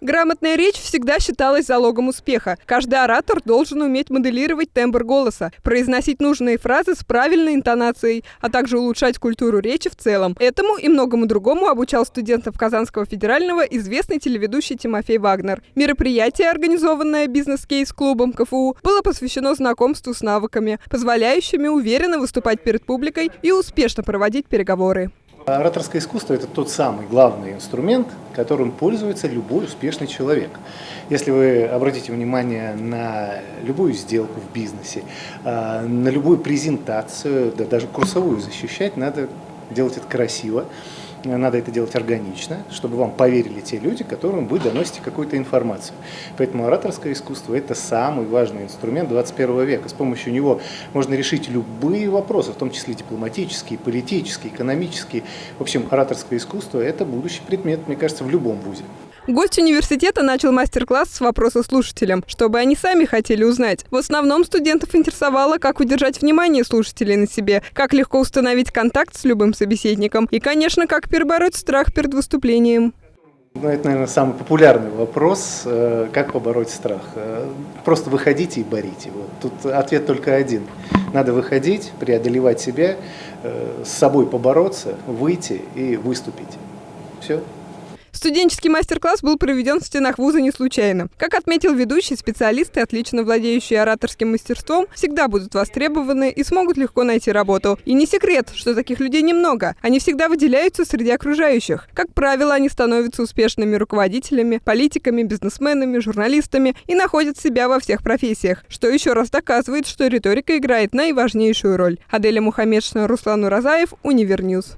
Грамотная речь всегда считалась залогом успеха. Каждый оратор должен уметь моделировать тембр голоса, произносить нужные фразы с правильной интонацией, а также улучшать культуру речи в целом. Этому и многому другому обучал студентов Казанского федерального известный телеведущий Тимофей Вагнер. Мероприятие, организованное бизнес-кейс-клубом КФУ, было посвящено знакомству с навыками, позволяющими уверенно выступать перед публикой и успешно проводить переговоры. Ораторское искусство – это тот самый главный инструмент, которым пользуется любой успешный человек. Если вы обратите внимание на любую сделку в бизнесе, а, на любую презентацию, да даже курсовую защищать, надо делать это красиво, надо это делать органично, чтобы вам поверили те люди, которым вы доносите какую-то информацию. Поэтому ораторское искусство – это самый важный инструмент 21 века. С помощью него можно решить любые вопросы, в том числе дипломатические, политические, экономические. В общем, ораторское искусство – это будущий предмет, мне кажется, в любом вузе. Гость университета начал мастер-класс с вопроса слушателям, чтобы они сами хотели узнать. В основном студентов интересовало, как удержать внимание слушателей на себе, как легко установить контакт с любым собеседником и, конечно, как перебороть страх перед выступлением. Ну, это, наверное, самый популярный вопрос, э, как побороть страх. Э, просто выходите и говорите. Вот. Тут ответ только один. Надо выходить, преодолевать себя, э, с собой побороться, выйти и выступить. Все. Студенческий мастер-класс был проведен в стенах вуза не случайно. Как отметил ведущий, специалисты, отлично владеющие ораторским мастерством, всегда будут востребованы и смогут легко найти работу. И не секрет, что таких людей немного. Они всегда выделяются среди окружающих. Как правило, они становятся успешными руководителями, политиками, бизнесменами, журналистами и находят себя во всех профессиях, что еще раз доказывает, что риторика играет наиважнейшую роль. Аделя Мухаммедшина, Руслан Уразаев, Универ News.